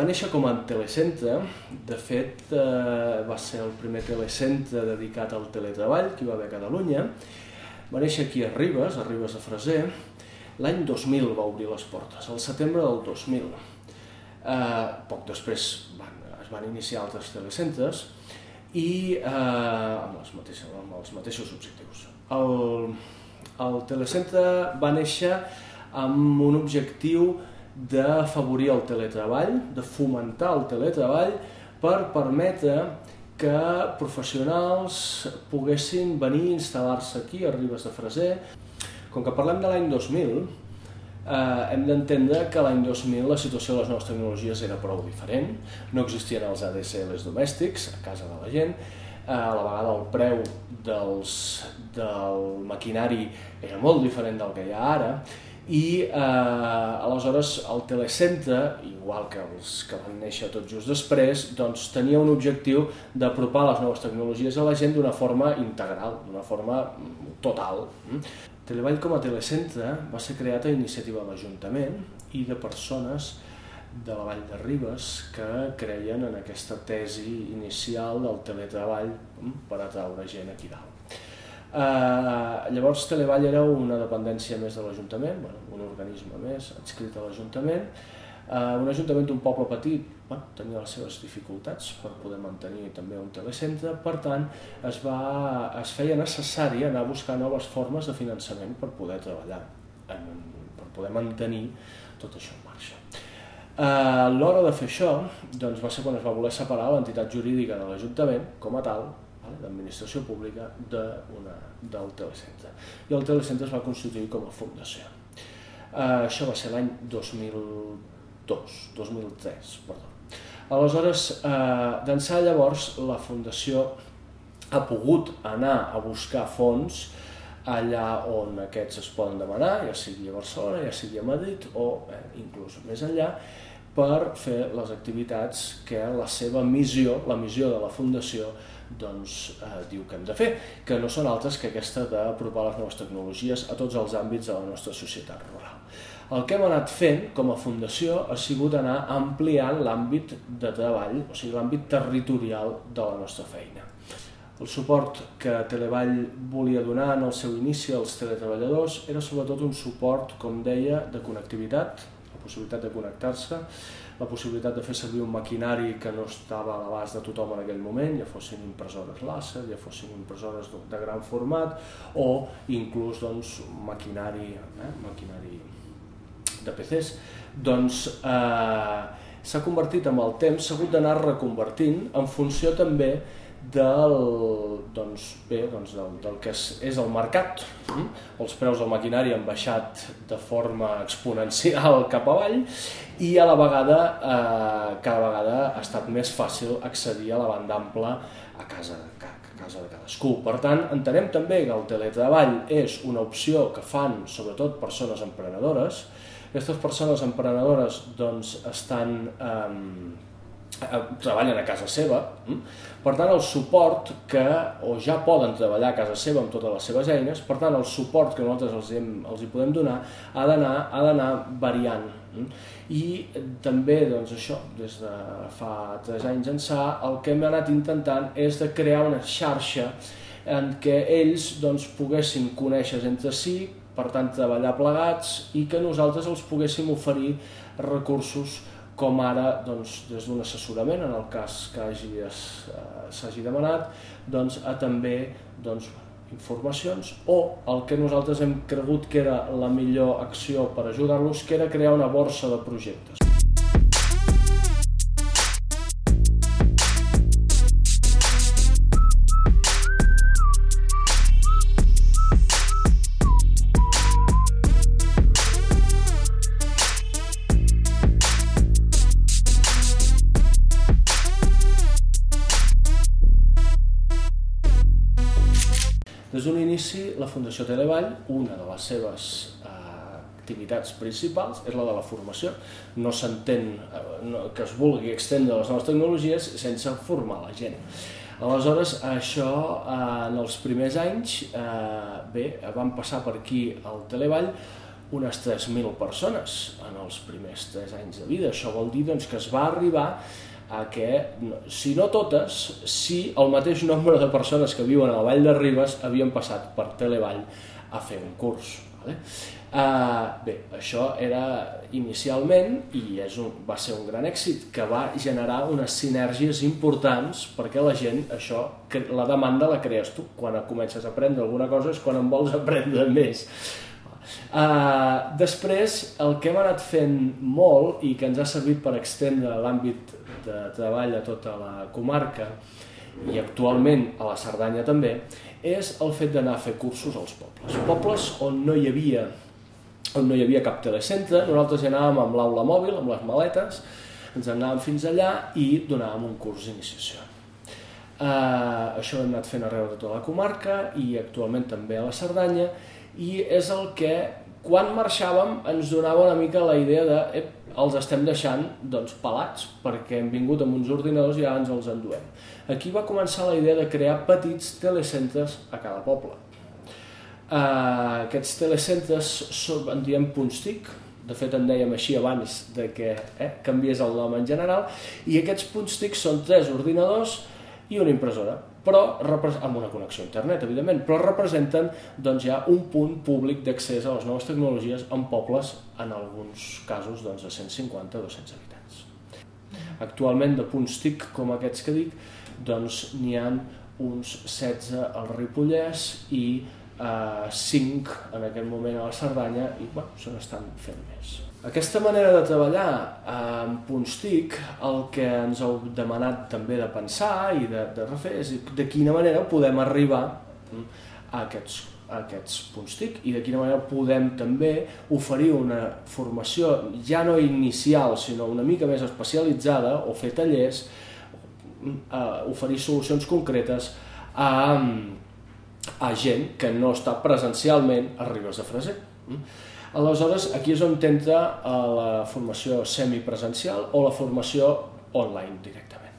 Va néixer com a telecentre, de fet eh, va ser el primer telecentre dedicat al teletreball que hi va haver a Catalunya, va néixer aquí a Ribes, a Ribes de Freser, l'any 2000 va obrir les portes, al setembre del 2000. Eh, poc després van, es van iniciar altres telecentres i eh, amb, els mateixos, amb els mateixos objectius. El, el telecentre va néixer amb un objectiu d'afavorir el teletreball, de fomentar el teletreball per permetre que professionals poguessin venir a instal·lar-se aquí a Ribes de Freser. Com que parlem de l'any 2000, eh, hem d'entendre que l'any 2000 la situació de les noves tecnologies era prou diferent, no existien els ADSLs domèstics a casa de la gent, eh, a la vegada el preu dels, del maquinari era molt diferent del que hi ha ara, i eh, aleshores el telecentre, igual que els que van néixer tot just després, doncs tenia un objectiu d'apropar les noves tecnologies a la gent d'una forma integral, d'una forma total. Televall com a telecentre va ser creat a iniciativa de l'Ajuntament i de persones de la Vall de Ribes que creien en aquesta tesi inicial del teletreball per atraure gent aquí dalt. Uh, llavors Televall era una dependència més de l'Ajuntament, bueno, un organisme més adscrit a l'Ajuntament, uh, un ajuntament d'un poble petit bueno, tenia les seves dificultats per poder mantenir també un telecentre, per tant es, va, es feia necessari anar a buscar noves formes de finançament per poder treballar, en, per poder mantenir tot això en marxa. Uh, a l'hora de fer això doncs va ser quan es va voler separar l'entitat jurídica de l'Ajuntament com a tal d'administració pública una, del telecentre. I el telecentre es va constituir com a fundació. Uh, això va ser l'any 2002, 2003, perdó. Aleshores, uh, d'ençà llavors, la fundació ha pogut anar a buscar fons allà on aquests es poden demanar, ja sigui a Barcelona, ja sigui a Madrid o eh, inclús més enllà, per fer les activitats que la seva missió, la missió de la Fundació, doncs, eh, diu que hem de fer, que no són altres que aquesta d'apropar les noves tecnologies a tots els àmbits de la nostra societat rural. El que hem anat fent com a fundació ha sigut anar ampliant l'àmbit de treball, o sigui, l'àmbit territorial de la nostra feina. El suport que Televall volia donar en el seu inici als teletreballadors era sobretot un suport, com deia, de connectivitat, possibilitat de connectar-se, la possibilitat de fer servir un maquinari que no estava a l'abast de tothom en aquell moment, ja fossin impressores làser, ja fossin impressores de gran format o inclús doncs, maquinari, eh, maquinari de PCs, doncs eh, s'ha convertit amb el temps, s'ha hagut d'anar reconvertint en funció també del, doncs, bé, doncs del, del que és, és el mercat. Mm? Els preus del maquinari han baixat de forma exponencial cap avall i a la vegada, eh, cada vegada ha estat més fàcil accedir a la banda ampla a casa, a casa de cadascú. Per tant, entenem també que el teletreball és una opció que fan sobretot persones emprenedores. Aquestes persones emprenedores doncs, estan eh, Eh, treballen a casa seva, hm? per tant el suport que, o ja poden treballar a casa seva amb totes les seves eines, per tant el suport que nosaltres els, hem, els hi podem donar ha d'anar variant. Hm? I també, doncs això, des de fa tres anys ençà, el que hem anat intentant és de crear una xarxa en què ells doncs, poguessin conèixer entre si, per tant treballar plegats i que nosaltres els poguéssim oferir recursos com ara doncs, des d'un assessorament, en el cas que eh, s'hagi demanat, doncs, a també doncs, informacions o el que nosaltres hem cregut que era la millor acció per ajudar-los, que era crear una borsa de projectes. Fundació Televall, una de les seves eh, activitats principals és la de la formació. No s'entén eh, que es vulgui extendre les noves tecnologies sense formar la gent. Aleshores, això eh, en els primers anys, eh, bé, van passar per aquí al Televall unes 3.000 persones en els primers 3 anys de vida. Això vol dir doncs, que es va arribar a que, si no totes, si el mateix nombre de persones que viuen a la Vall de Ribes havien passat per Televall a fer un curs. Vale? Uh, bé, això era inicialment i és un, va ser un gran èxit que va generar unes sinergies importants perquè la gent, això, la demanda la crees tu. Quan comences a aprendre alguna cosa és quan en vols aprendre més. Uh, després, el que hem anat fent molt i que ens ha servit per extendre l'àmbit de treball a tota la comarca i actualment a la Cerdanya també, és el fet d'anar a fer cursos als pobles. Pobles on no hi havia on no hi havia cap telecentre, nosaltres hi anàvem amb l'aula mòbil, amb les maletes, ens anàvem fins allà i donàvem un curs d'iniciació. Uh, això ho hem anat fent arreu de tota la comarca i actualment també a la Cerdanya i és el que quan marxàvem ens donava una mica la idea de eh, els estem deixant doncs, pelats perquè hem vingut amb uns ordinadors i ara ens els enduem. Aquí va començar la idea de crear petits telecentres a cada poble. Uh, aquests telecentres en diem punts TIC, de fet en dèiem així abans de que eh, canviés el nom en general, i aquests punts TIC són tres ordinadors i una impressora, però amb una connexió a internet, evidentment, però representen doncs, ja un punt públic d'accés a les noves tecnologies en pobles, en alguns casos doncs, de 150-200 habitants. Actualment, de punts TIC com aquests que dic, doncs n'hi ha uns 16 al Ripollès i eh, 5 en aquest moment a la Cerdanya i bueno, se n'estan fent més. Aquesta manera de treballar amb punts TIC, el que ens heu demanat també de pensar i de, de refer és de quina manera podem arribar a aquests, a aquests punts TIC i de quina manera podem també oferir una formació ja no inicial sinó una mica més especialitzada o fer tallers, eh, oferir solucions concretes a, a gent que no està presencialment a Ribes de Freser. Mm? Aleshores, aquí és on entra eh, la formació semipresencial o la formació online directament.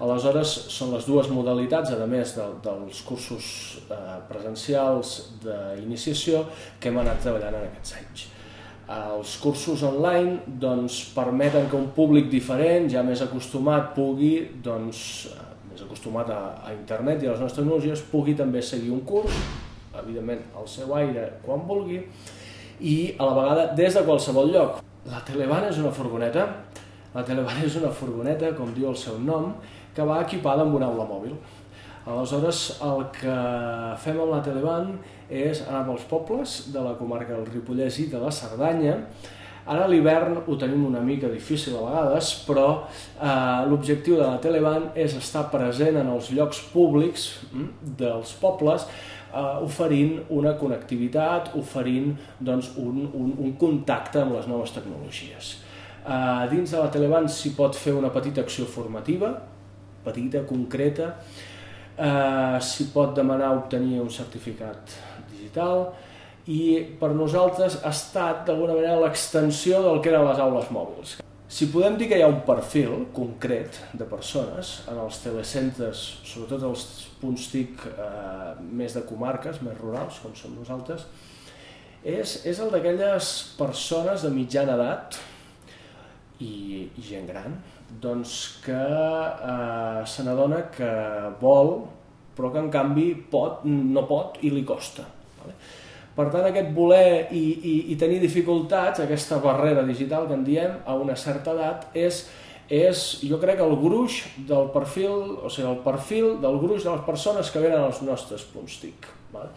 Aleshores, són les dues modalitats, a més de, dels cursos eh, presencials d'iniciació, que hem anat treballant en aquests anys. Els cursos online doncs, permeten que un públic diferent, ja més acostumat, pugui doncs, més acostumat a, a internet i a les nostres tecnologies, pugui també seguir un curs, evidentment al seu aire quan vulgui, i a la vegada des de qualsevol lloc. La Teleban és una furgoneta, la Teleban és una furgoneta, com diu el seu nom, que va equipada amb una aula mòbil. Aleshores, el que fem amb la Teleban és anar pels pobles de la comarca del Ripollès i de la Cerdanya, Ara l'hivern ho tenim una mica difícil a vegades, però eh, l'objectiu de la Teleban és estar present en els llocs públics hm, dels pobles, eh, oferint una connectivitat, oferint doncs, un, un, un contacte amb les noves tecnologies. Eh, dins de la Teleban s'hi pot fer una petita acció formativa, petita, concreta, eh, s'hi pot demanar obtenir un certificat digital, i per nosaltres ha estat d'alguna manera l'extensió del que eren les aules mòbils. Si podem dir que hi ha un perfil concret de persones en els telecentres, sobretot els punts TIC eh, més de comarques, més rurals, com som nosaltres, és, és el d'aquelles persones de mitjana edat i, i gent gran, doncs que eh, se n'adona que vol, però que en canvi pot, no pot i li costa. Vale? Per tant, aquest voler i, i, i tenir dificultats, aquesta barrera digital que en diem, a una certa edat, és, és jo crec, el gruix del perfil, o sigui, el perfil del gruix de les persones que venen als nostres punts TIC. Vale?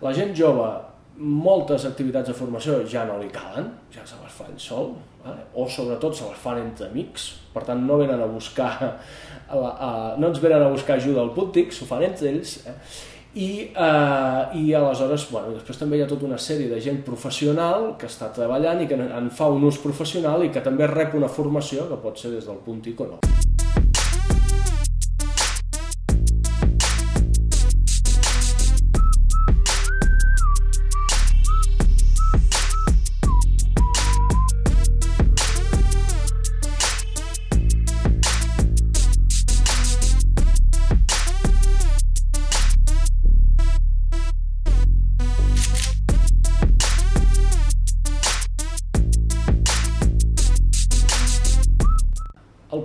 La gent jove, moltes activitats de formació ja no li calen, ja se les fan sol, vale? o sobretot se les fan entre amics, per tant no venen a buscar, a, a, no ens venen a buscar ajuda al punt TIC, s'ho fan entre ells, eh? I, eh, i aleshores, bueno, després també hi ha tota una sèrie de gent professional que està treballant i que en fa un ús professional i que també rep una formació que pot ser des del punt TIC o no.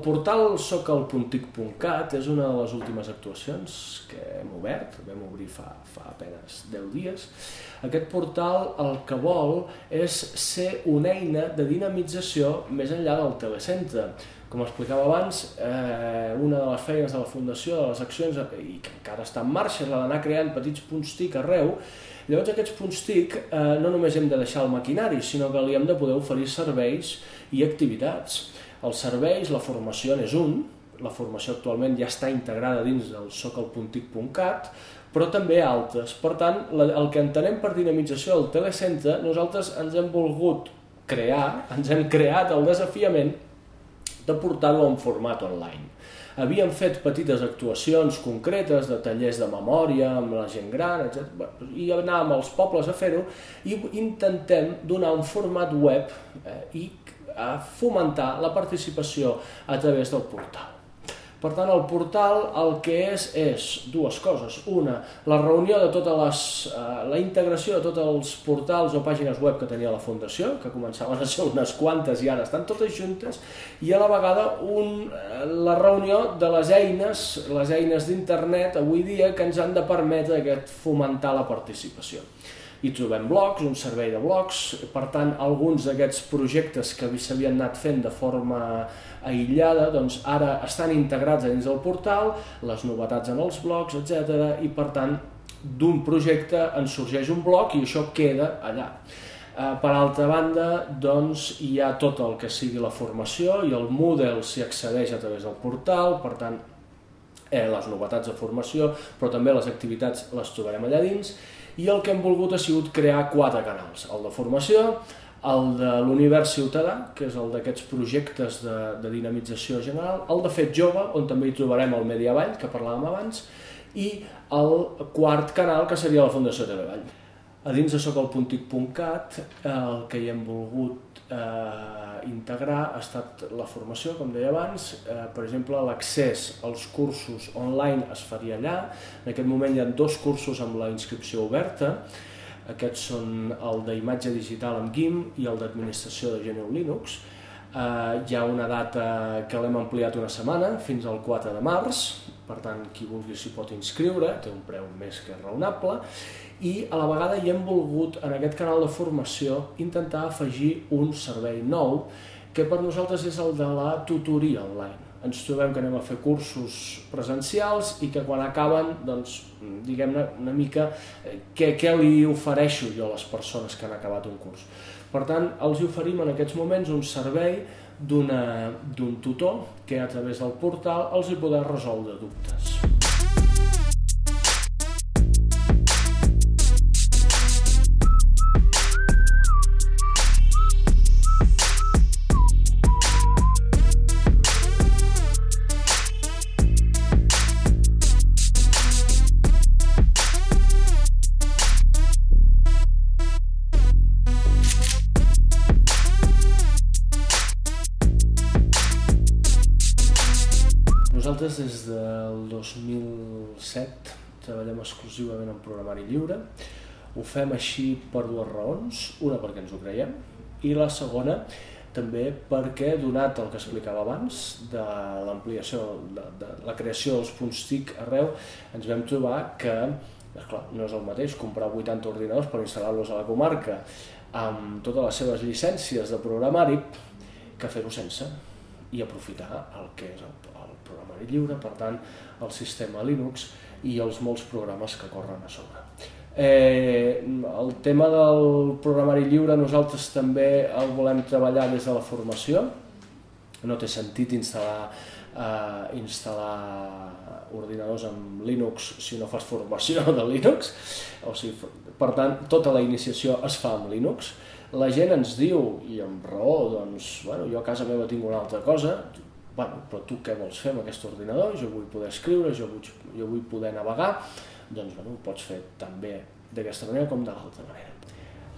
Portal socalpuntic.cat és una de les últimes actuacions que hem obert, vam obrir fa, fa apenes 10 dies. Aquest portal el que vol és ser una eina de dinamització més enllà del telecentre. Com explicava abans, eh, una de les feines de la Fundació, de les accions, i que encara està en marxa, és la d'anar creant petits punts TIC arreu, Llavors aquests punts TIC eh, no només hem de deixar el maquinari, sinó que li hem de poder oferir serveis i activitats. Els serveis, la formació n'és un, la formació actualment ja està integrada dins del socalpuntic.cat, però també altres. Per tant, el que entenem per dinamització del telecentre, nosaltres ens hem volgut crear, ens hem creat el desafiament de portar-ho en format online. Havíem fet petites actuacions concretes de tallers de memòria amb la gent gran, etc. i anàvem als pobles a fer-ho i intentem donar un format web eh, i a fomentar la participació a través del portal. Per tant, el portal el que és és dues coses. Una, la reunió de totes les... Eh, la integració de tots els portals o pàgines web que tenia la Fundació, que començaven a ser unes quantes i ara estan totes juntes, i a la vegada un, eh, la reunió de les eines, les eines d'internet avui dia que ens han de permetre aquest fomentar la participació hi trobem blocs, un servei de blocs, per tant, alguns d'aquests projectes que s'havien anat fent de forma aïllada, doncs ara estan integrats dins del portal, les novetats en els blocs, etc. i per tant, d'un projecte en sorgeix un bloc i això queda allà. Eh, per altra banda, doncs, hi ha tot el que sigui la formació i el Moodle s'hi accedeix a través del portal, per tant, eh, les novetats de formació, però també les activitats les trobarem allà dins, i el que hem volgut ha sigut crear quatre canals, el de formació, el de l'univers ciutadà, que és el d'aquests projectes de, de dinamització general, el de fet jove, on també hi trobarem el Mediavall, que parlàvem abans, i el quart canal, que seria la Fundació Televall. A dins de socolpuntic.cat el que hi hem volgut eh, integrar ha estat la formació, com deia abans. Eh, per exemple, l'accés als cursos online es faria allà. En aquest moment hi ha dos cursos amb la inscripció oberta. Aquests són el d'imatge digital amb GIM i el d'administració de GNU Linux. Eh, hi ha una data que l'hem ampliat una setmana, fins al 4 de març, per tant, qui vulgui s'hi pot inscriure, té un preu més que raonable, i a la vegada hi hem volgut, en aquest canal de formació, intentar afegir un servei nou, que per nosaltres és el de la tutoria online. Ens trobem que anem a fer cursos presencials i que quan acaben, doncs, diguem-ne una mica, eh, què, què li ofereixo jo a les persones que han acabat un curs. Per tant, els oferim en aquests moments un servei d'un tutor que a través del portal els hi podrà resoldre dubtes. Nosaltres des del 2007 treballem exclusivament en programari lliure. Ho fem així per dues raons. Una perquè ens ho creiem i la segona també perquè, donat el que explicava abans, de l'ampliació, de, de la creació dels punts TIC arreu, ens vam trobar que clar, no és el mateix comprar 80 ordinadors per instal·lar-los a la comarca amb totes les seves llicències de programari que fer-ho sense i aprofitar el que és el, el programari lliure, per tant, el sistema Linux i els molts programes que corren a sobre. Eh, el tema del programari lliure nosaltres també el volem treballar des de la formació. No té sentit instal·lar, eh, instal·lar ordinadors amb Linux si no fas formació de Linux. O sigui, per tant, tota la iniciació es fa amb Linux. La gent ens diu, i amb raó, doncs, bueno, jo a casa meva tinc una altra cosa, bueno, però tu què vols fer amb aquest ordinador? Jo vull poder escriure, jo vull, jo vull poder navegar, doncs bueno, ho pots fer també d'aquesta manera com de l'altra manera.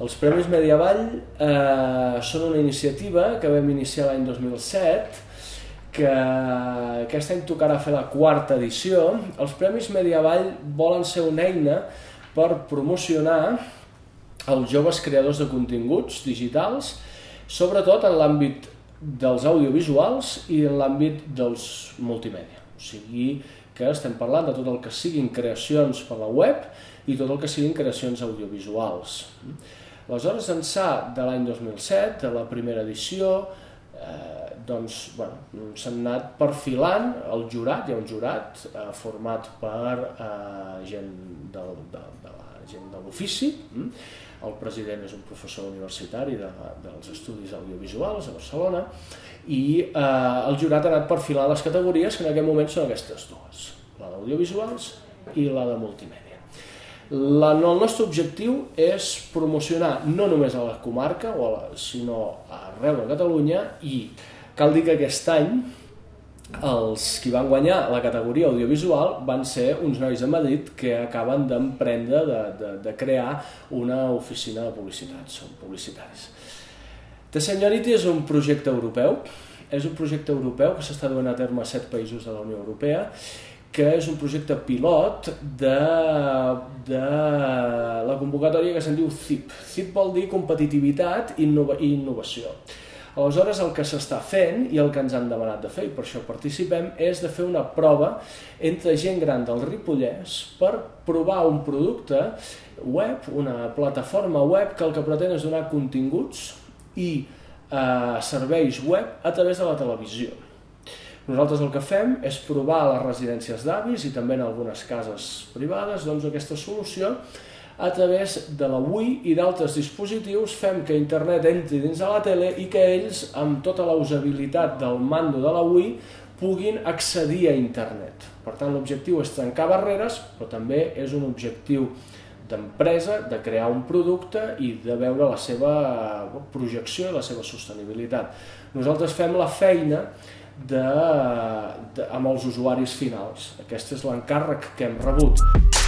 Els Premis Mediavall eh, són una iniciativa que vam iniciar l'any 2007, que aquest any tocarà fer la quarta edició. Els Premis Mediavall volen ser una eina per promocionar els joves creadors de continguts digitals, sobretot en l'àmbit dels audiovisuals i en l'àmbit dels multimèdia. O sigui que estem parlant de tot el que siguin creacions per la web i tot el que siguin creacions audiovisuals. Aleshores, ençà de l'any 2007, de la primera edició, eh, doncs, bueno, s'han anat perfilant el jurat, hi ha un jurat eh, format per eh, gent, de, de, de la gent de l'ofici, mm? El president és un professor universitari de, dels estudis audiovisuals a Barcelona, i eh, el jurat ha anat perfilant les categories que en aquest moment són aquestes dues, la d'audiovisuals i la de multimèdia. La, el nostre objectiu és promocionar no només a la comarca, o a la, sinó arreu de Catalunya, i cal dir que aquest any els qui van guanyar la categoria audiovisual van ser uns nois de Madrid que acaben d'emprendre de, de, de crear una oficina de publicitat, són publicitaris. The Seniority és un projecte europeu, és un projecte europeu que s'està duent a terme a set països de la Unió Europea que és un projecte pilot de, de la convocatòria que se'n diu CIP. CIP vol dir competitivitat i innova, innovació. Aleshores, el que s'està fent i el que ens han demanat de fer, i per això participem, és de fer una prova entre gent gran del Ripollès per provar un producte web, una plataforma web que el que pretén és donar continguts i eh, serveis web a través de la televisió. Nosaltres el que fem és provar a les residències d'avis i també en algunes cases privades doncs, aquesta solució a través de la Wii i d'altres dispositius fem que internet entri dins de la tele i que ells, amb tota la usabilitat del mando de la Wii, puguin accedir a internet. Per tant, l'objectiu és trencar barreres, però també és un objectiu d'empresa, de crear un producte i de veure la seva projecció i la seva sostenibilitat. Nosaltres fem la feina de, de, amb els usuaris finals. Aquest és l'encàrrec que hem rebut.